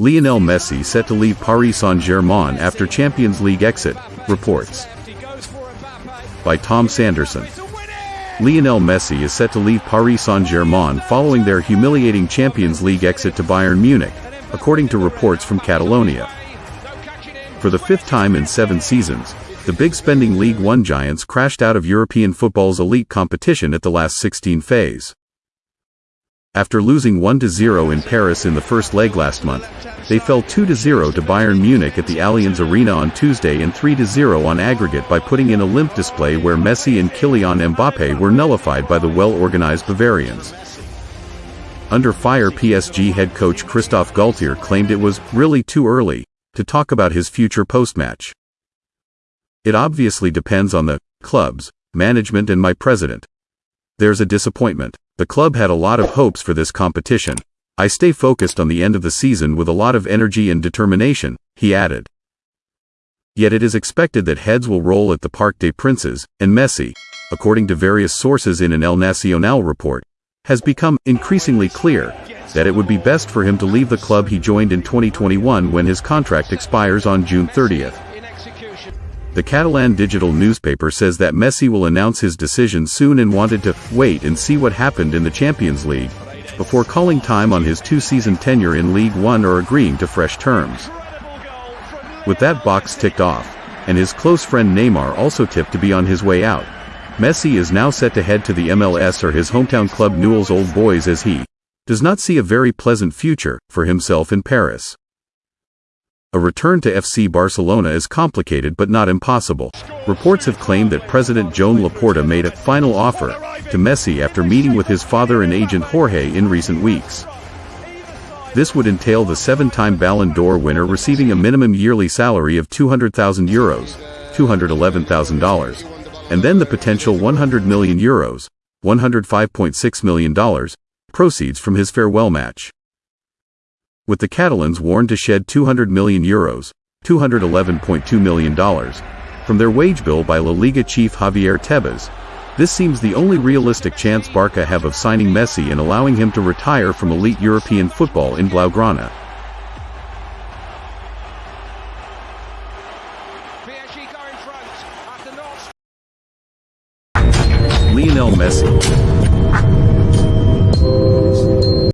Lionel Messi set to leave Paris Saint-Germain after Champions League exit, reports. By Tom Sanderson. Lionel Messi is set to leave Paris Saint-Germain following their humiliating Champions League exit to Bayern Munich, according to reports from Catalonia. For the fifth time in seven seasons, the big spending League One giants crashed out of European football's elite competition at the last 16 phase. After losing 1-0 in Paris in the first leg last month, they fell 2-0 to Bayern Munich at the Allianz Arena on Tuesday and 3-0 on aggregate by putting in a limp display where Messi and Kylian Mbappe were nullified by the well-organized Bavarians. Under fire PSG head coach Christophe Galtier claimed it was really too early to talk about his future post-match. It obviously depends on the club's management and my president. There's a disappointment. The club had a lot of hopes for this competition. I stay focused on the end of the season with a lot of energy and determination, he added. Yet it is expected that heads will roll at the Parc des Princes, and Messi, according to various sources in an El Nacional report, has become increasingly clear that it would be best for him to leave the club he joined in 2021 when his contract expires on June 30th. The Catalan digital newspaper says that Messi will announce his decision soon and wanted to wait and see what happened in the Champions League before calling time on his two-season tenure in League One or agreeing to fresh terms. With that box ticked off, and his close friend Neymar also tipped to be on his way out, Messi is now set to head to the MLS or his hometown club Newell's Old Boys as he does not see a very pleasant future for himself in Paris. A return to FC Barcelona is complicated but not impossible. Reports have claimed that President Joan Laporta made a final offer to Messi after meeting with his father and agent Jorge in recent weeks. This would entail the seven-time Ballon d'Or winner receiving a minimum yearly salary of 200,000 euros, $211,000, and then the potential 100 million euros, $105.6 million, proceeds from his farewell match with the Catalans warned to shed 200 million euros, $211.2 million, from their wage bill by La Liga chief Javier Tebas. This seems the only realistic chance Barca have of signing Messi and allowing him to retire from elite European football in Blaugrana. Lionel Messi